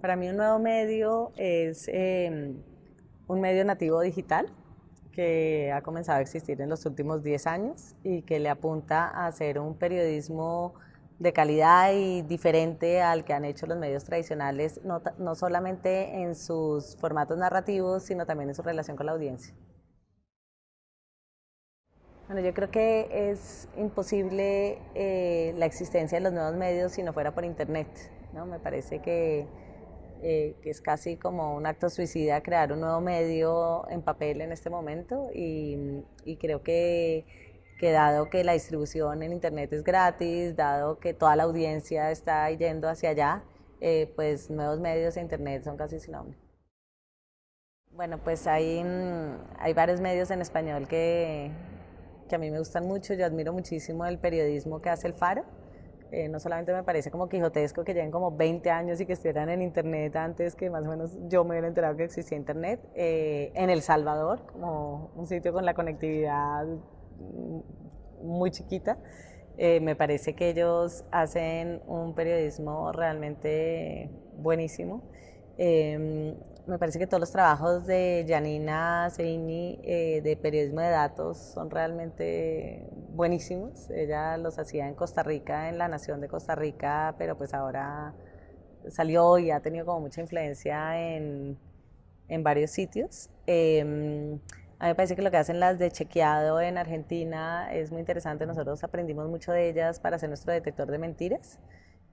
Para mí un nuevo medio es em, un medio nativo digital que ha comenzado a existir en los últimos 10 años y que le apunta a hacer un periodismo de calidad y diferente al que han hecho los medios tradicionales, no, no solamente en sus formatos narrativos, sino también en su relación con la audiencia. Bueno, yo creo que es imposible eh, la existencia de los nuevos medios si no fuera por Internet. ¿no? Me parece que, eh, que, es casi como un acto suicida crear un nuevo medio en papel en este momento y, y creo que, que, dado que la distribución en Internet es gratis, dado que toda la audiencia está yendo hacia allá, eh, pues nuevos medios e Internet son casi sin nombre. Bueno, pues hay, hay varios medios en español que, que a mí me gustan mucho. Yo admiro muchísimo el periodismo que hace el Faro. Eh, no solamente me parece como quijotesco que lleven como 20 años y que estuvieran en internet antes que más o menos yo me hubiera enterado que existía internet. Eh, en El Salvador, como un sitio con la conectividad muy chiquita. Eh, me parece que ellos hacen un periodismo realmente buenísimo. Em, me parece que todos los trabajos de Janina Seini eh, de periodismo de datos son realmente buenísimos. Ella los hacía en Costa Rica, en la Nación de Costa Rica, pero pues ahora salió y ha tenido como mucha influencia en, en varios sitios. Em, a mí me parece que lo que hacen las de chequeado en Argentina es muy interesante. Nosotros aprendimos mucho de ellas para hacer nuestro detector de mentiras.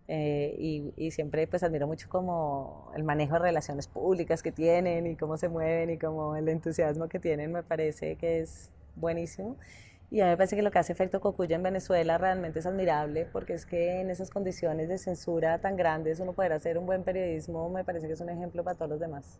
Eh, y, siempre pues admiro mucho como el manejo de relaciones públicas que tienen y cómo se mueven y como el entusiasmo que tienen me parece que es buenísimo. Y a mí me parece que lo que hace efecto Cocuya en Venezuela realmente es admirable porque es que en esas condiciones de censura tan grandes uno poder hacer un buen periodismo me parece que es un ejemplo para todos los demás.